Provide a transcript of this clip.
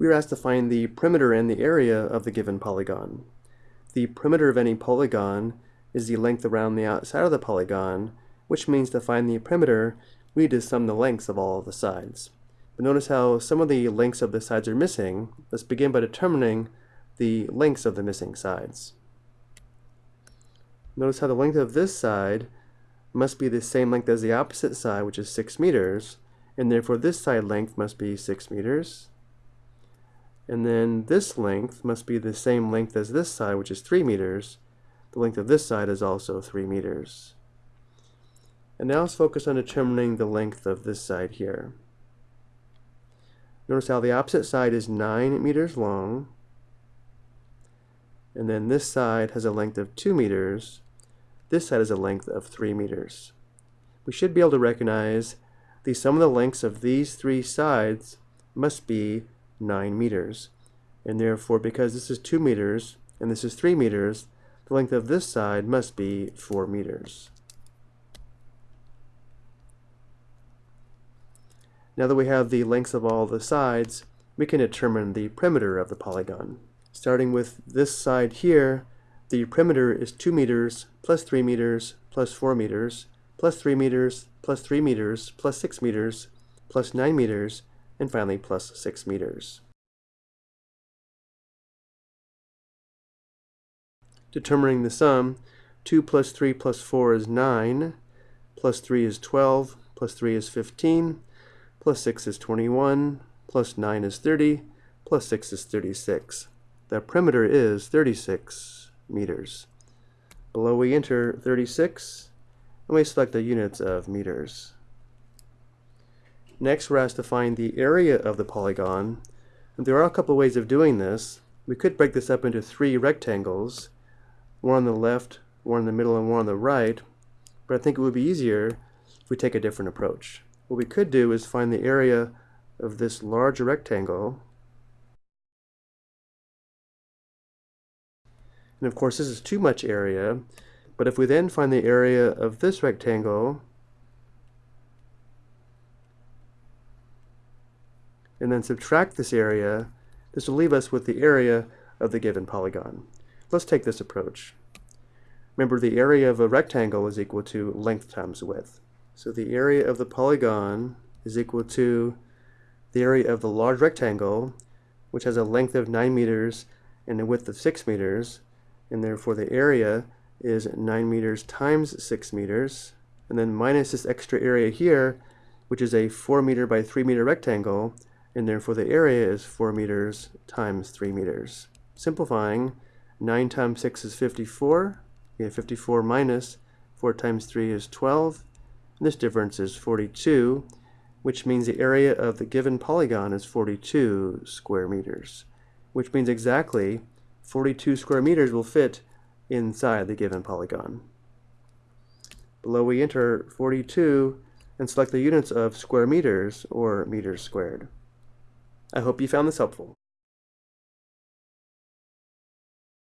we are asked to find the perimeter and the area of the given polygon. The perimeter of any polygon is the length around the outside of the polygon, which means to find the perimeter, we need to sum the lengths of all of the sides. But notice how some of the lengths of the sides are missing. Let's begin by determining the lengths of the missing sides. Notice how the length of this side must be the same length as the opposite side, which is 6 meters, and therefore this side length must be 6 meters. And then this length must be the same length as this side, which is 3 meters. The length of this side is also 3 meters. And now let's focus on determining the length of this side here. Notice how the opposite side is 9 meters long, and then this side has a length of 2 meters. This side has a length of 3 meters. We should be able to recognize the sum of the lengths of these three sides must be 9 meters. And therefore, because this is 2 meters and this is 3 meters, the length of this side must be 4 meters. Now that we have the lengths of all the sides, we can determine the perimeter of the polygon. Starting with this side here, the perimeter is 2 meters plus 3 meters plus 4 meters plus 3 meters plus 3 meters plus 6 meters plus 9 meters and finally plus 6 meters. Determining the sum, 2 plus 3 plus 4 is 9, plus 3 is 12, plus 3 is 15, plus 6 is 21, plus 9 is 30, plus 6 is 36. The perimeter is 36 meters. Below we enter 36, and we select the units of meters. Next, we're asked to find the area of the polygon. And there are a couple of ways of doing this. We could break this up into three rectangles, one on the left, one in the middle, and one on the right. But I think it would be easier if we take a different approach. What we could do is find the area of this large rectangle. And of course, this is too much area. But if we then find the area of this rectangle, and then subtract this area, this will leave us with the area of the given polygon. Let's take this approach. Remember the area of a rectangle is equal to length times width. So the area of the polygon is equal to the area of the large rectangle, which has a length of 9 meters and a width of 6 meters, and therefore the area is 9 meters times 6 meters, and then minus this extra area here, which is a 4 meter by 3 meter rectangle, and therefore the area is 4 meters times 3 meters. Simplifying, 9 times 6 is 54, we have 54 minus 4 times 3 is 12, and this difference is 42, which means the area of the given polygon is 42 square meters, which means exactly 42 square meters will fit inside the given polygon. Below we enter 42 and select the units of square meters or meters squared. I hope you found this helpful.